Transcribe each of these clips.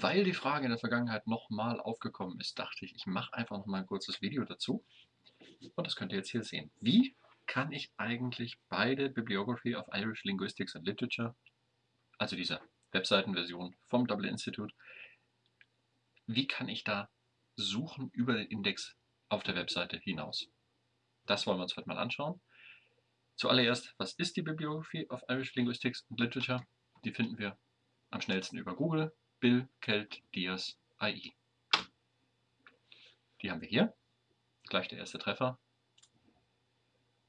Weil die Frage in der Vergangenheit nochmal aufgekommen ist, dachte ich, ich mache einfach nochmal ein kurzes Video dazu. Und das könnt ihr jetzt hier sehen. Wie kann ich eigentlich beide Bibliography of Irish Linguistics and Literature, also diese Webseitenversion vom Dublin Institute, wie kann ich da suchen über den Index auf der Webseite hinaus? Das wollen wir uns heute mal anschauen. Zuallererst, was ist die Bibliography of Irish Linguistics and Literature? Die finden wir am schnellsten über Google. Bill Kelt Diaz AI. Die haben wir hier. Gleich der erste Treffer.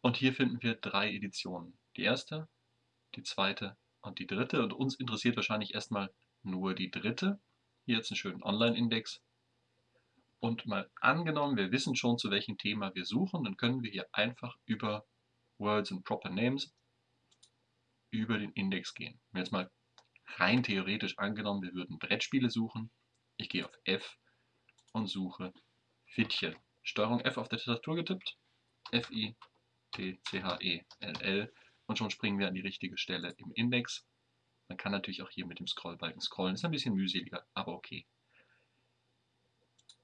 Und hier finden wir drei Editionen. Die erste, die zweite und die dritte. Und uns interessiert wahrscheinlich erstmal nur die dritte. Hier jetzt einen schönen Online-Index. Und mal angenommen, wir wissen schon, zu welchem Thema wir suchen, dann können wir hier einfach über Words and Proper Names über den Index gehen. Jetzt mal rein theoretisch angenommen, wir würden Brettspiele suchen. Ich gehe auf F und suche Fittchen. Steuerung F auf der Tastatur getippt. F-I-T-C-H-E-L-L. Und schon springen wir an die richtige Stelle im Index. Man kann natürlich auch hier mit dem Scrollbalken scrollen. Ist ein bisschen mühseliger, aber okay.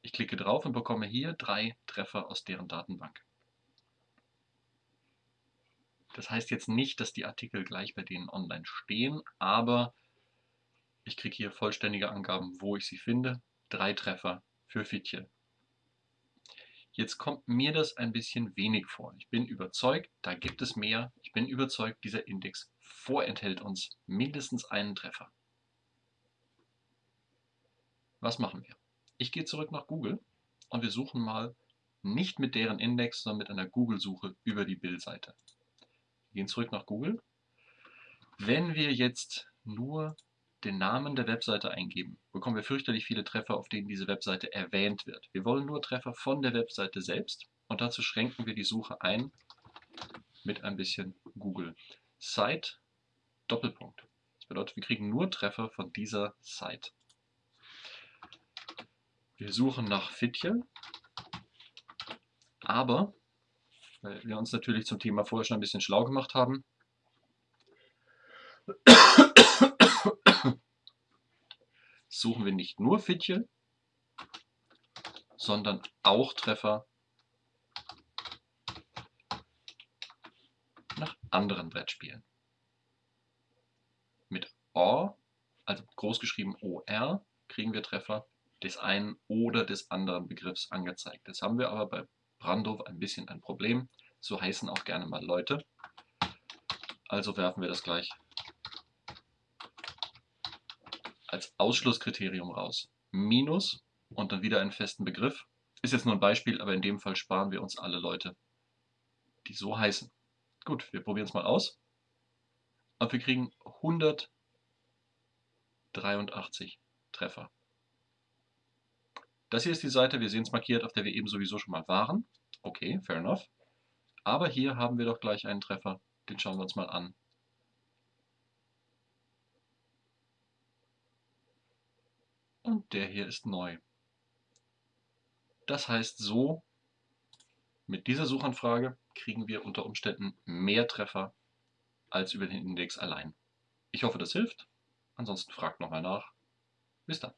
Ich klicke drauf und bekomme hier drei Treffer aus deren Datenbank. Das heißt jetzt nicht, dass die Artikel gleich bei denen online stehen, aber ich kriege hier vollständige Angaben, wo ich sie finde. Drei Treffer für Fittchen. Jetzt kommt mir das ein bisschen wenig vor. Ich bin überzeugt, da gibt es mehr. Ich bin überzeugt, dieser Index vorenthält uns mindestens einen Treffer. Was machen wir? Ich gehe zurück nach Google und wir suchen mal nicht mit deren Index, sondern mit einer Google-Suche über die Bildseite. Wir gehen zurück nach Google. Wenn wir jetzt nur den Namen der Webseite eingeben, bekommen wir fürchterlich viele Treffer, auf denen diese Webseite erwähnt wird. Wir wollen nur Treffer von der Webseite selbst und dazu schränken wir die Suche ein mit ein bisschen Google. Site, Doppelpunkt. Das bedeutet, wir kriegen nur Treffer von dieser Site. Wir suchen nach Fitje, aber, weil wir uns natürlich zum Thema vorher schon ein bisschen schlau gemacht haben, suchen wir nicht nur Fittchen, sondern auch Treffer nach anderen Brettspielen. Mit O, also großgeschrieben OR, kriegen wir Treffer des einen oder des anderen Begriffs angezeigt. Das haben wir aber bei Brandhof ein bisschen ein Problem. So heißen auch gerne mal Leute. Also werfen wir das gleich als Ausschlusskriterium raus. Minus und dann wieder einen festen Begriff. Ist jetzt nur ein Beispiel, aber in dem Fall sparen wir uns alle Leute, die so heißen. Gut, wir probieren es mal aus. Und wir kriegen 183 Treffer. Das hier ist die Seite, wir sehen es markiert, auf der wir eben sowieso schon mal waren. Okay, fair enough. Aber hier haben wir doch gleich einen Treffer, den schauen wir uns mal an. Und der hier ist neu. Das heißt so, mit dieser Suchanfrage kriegen wir unter Umständen mehr Treffer als über den Index allein. Ich hoffe, das hilft. Ansonsten fragt nochmal nach. Bis dann.